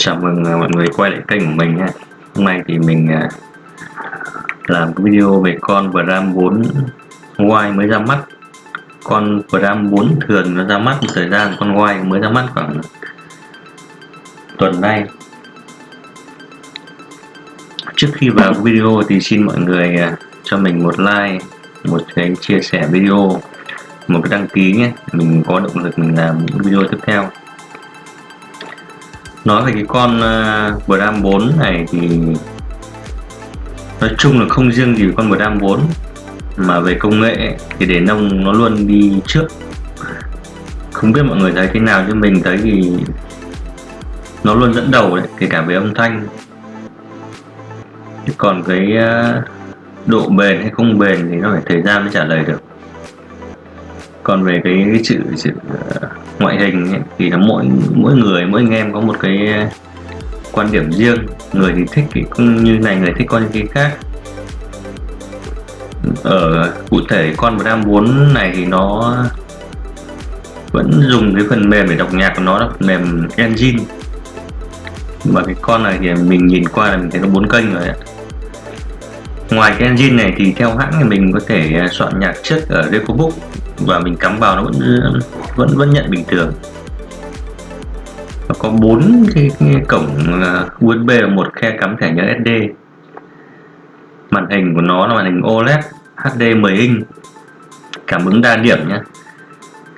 Chào mừng à, mọi người quay lại kênh của mình nhé. Hôm nay thì mình à, làm video về con Bram 4 Y mới ra mắt, Con Bram 4 thường nó ra mắt một thời gian, Con Y mới ra mắt khoảng tuần nay. Trước khi vào video thì xin mọi người à, cho mình một like, Một cái chia sẻ video, Một cái đăng ký nhé. Mình có động lực mình làm những video tiếp theo nói về cái con uh, Bram 4 này thì nói chung là không riêng gì con Bram 4 mà về công nghệ thì để nông nó luôn đi trước. Không biết mọi người thấy thế nào chứ mình thấy thì nó luôn dẫn đầu đấy kể cả về âm thanh. Còn cái uh, độ bền hay không bền thì nó phải thời gian mới trả lời được. Còn về cái, cái chữ chữ uh, ngoại hình ấy, thì là mỗi mỗi người mỗi anh em có một cái quan điểm riêng. Người thì thích thì cũng như này người thích con như cái khác. Ở cụ thể con Bram 4 này thì nó vẫn dùng cái phần mềm để đọc nhạc của nó là phần mềm engine. Và cái con này thì mình nhìn qua là mình thấy nó bốn kênh rồi ạ. Ngoài cái engine này thì theo hãng thì mình có thể soạn nhạc trước ở Recobook và mình cắm vào nó vẫn vẫn vẫn nhận bình thường. Nó có bốn cái, cái cổng à, USB và một khe cắm thẻ nhớ SD màn hình của nó là màn hình OLED HD 10 inch. Cảm ứng đa điểm nhé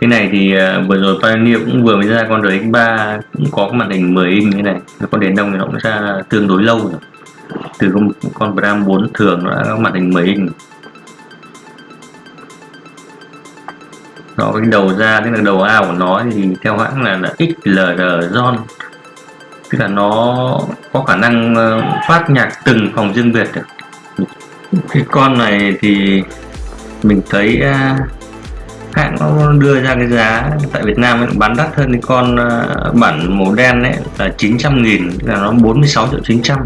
cái này thì à, vừa rồi Pioneer cũng vừa mới ra con RX3 cũng có cái màn hình 10 inch như này. Con đèn đông thì nó cũng ra tương đối lâu rồi. Từ con, con Bram 4 thường nó đã có màn hình 10 inch nó cái đầu ra tức là đầu ao của nó thì theo hãng là, là XLR Zone tức là nó có khả năng ờ, phát nhạc từng phòng riêng biệt được cái con này thì mình thấy ờ, hãng nó đưa ra cái giá tại Việt Nam nó bán đắt hơn cái con ờ, bản màu đen ấy là 900 nghìn là nó 46 triệu 900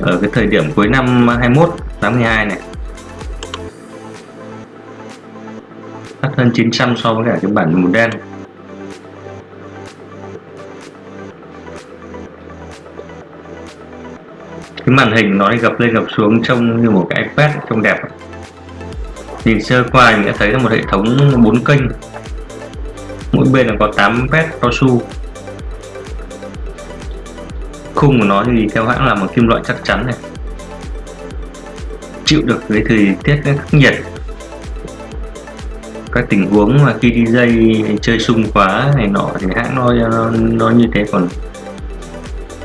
ở cái thời điểm cuối năm 21 82 này. Thấp hơn 900 so với cả cái bản màu đen. Cái màn hình nó gập lên gập xuống trông như một cái iPad trông đẹp. Nhìn sơ qua mình đã thấy là một hệ thống 4 kênh. Mỗi bên là có 8 pet cao su. Khung của nó thì theo hãng là một kim loại chắc chắn này. Chịu được cái thời tiết khắc nhiệt các tình huống mà khi đi dây chơi sung quá này nọ thì hãng nó, nó nó như thế. Còn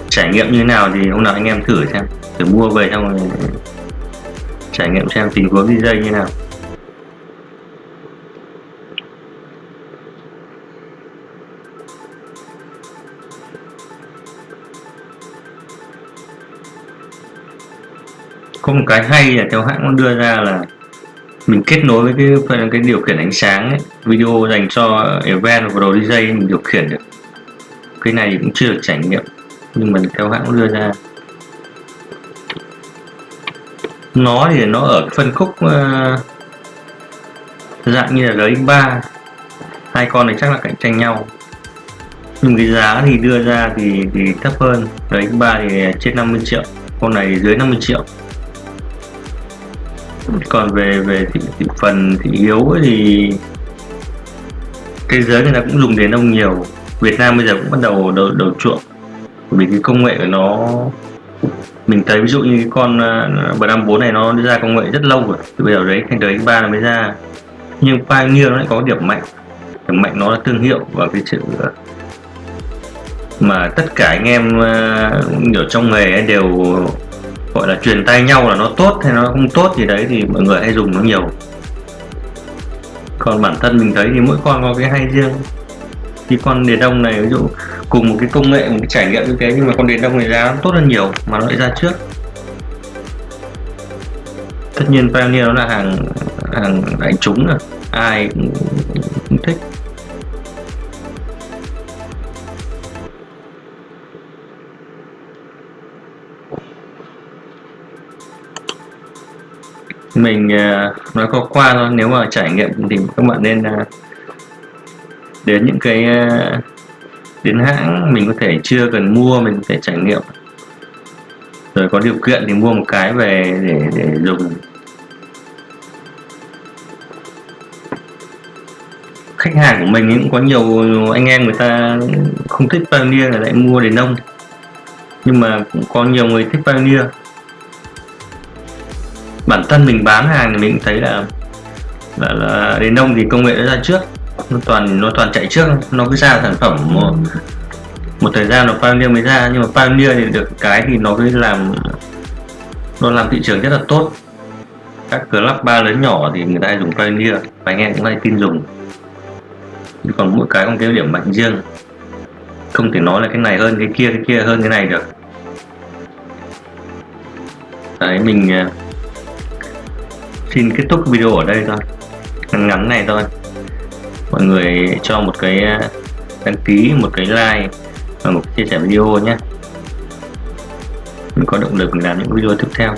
trải nghiệm như nào thì hôm nào anh em thử xem thử mua về xong rồi trải nghiệm xem tình huống đi dây như nào. Có một cái hay là theo hãng nó đưa ra là mình kết nối với cái phần cái điều khiển ánh sáng ấy, video dành cho event và đồ DJ mình điều khiển được. Cái này cũng chưa được trải nghiệm nhưng mà theo hãng đưa ra. Nó thì nó ở phân khúc uh, dạng như là RX3 hai con này chắc là cạnh tranh nhau. Nhưng cái giá thì đưa ra thì thì thấp hơn. RX3 thì trên 50 triệu con này dưới 50 triệu còn về về thị, thị phần thị yếu thì thế giới người ta cũng dùng đến ông nhiều. Việt Nam bây giờ cũng bắt đầu đầu, đầu chuộng. Vì cái công nghệ của nó mình thấy ví dụ như cái con uh, Bram 4 này nó ra công nghệ rất lâu rồi. Từ bây giờ đấy thành đời ba mới ra. Nhưng Pioneer nó lại có điểm mạnh. Điểm mạnh nó là thương hiệu và cái sự à, mà tất cả anh em à, ở trong nghề đều gọi là truyền tay nhau là nó tốt hay nó không tốt gì đấy thì mọi người hay dùng nó nhiều. Còn bản thân mình thấy thì mỗi con có cái hay riêng. Thì con đèn đông này ví dụ cùng một cái công nghệ một cái trải nghiệm như thế nhưng mà con đèn đông này giá tốt hơn nhiều mà nó lại ra trước. Tất nhiên Pioneer nó là hàng hàng đại chúng rồi ai cũng, cũng thích. Mình uh, nói có qua thôi. Nếu mà trải nghiệm thì các bạn nên uh, đến những cái uh, đến hãng mình có thể chưa cần mua mình có thể trải nghiệm. Rồi có điều kiện thì mua một cái về để để dùng. Khách hàng của mình cũng có nhiều anh em người ta không thích Pioneer là lại mua đến nông nhưng mà cũng có nhiều người thích Pioneer bản thân mình bán hàng thì mình thấy là là, là đến nông thì công nghệ nó ra trước. Nó toàn nó toàn chạy trước nó cứ ra sản phẩm một, một thời gian nó Pioneer mới ra. Nhưng mà Pioneer thì được cái thì nó cứ làm nó làm thị trường rất là tốt. Các club ba lớn nhỏ thì người ta dùng Pioneer và anh em cũng hay tin dùng. Còn mỗi cái có cái điểm mạnh riêng. Không thể nói là cái này hơn cái kia cái kia hơn cái này được. Đấy mình à, xin kết thúc video ở đây thôi. Ngắn ngắn này thôi. Mọi người cho một cái ờ, đăng ký, một cái like và một chia sẻ video nhé. Mình có động lực làm những video tiếp theo.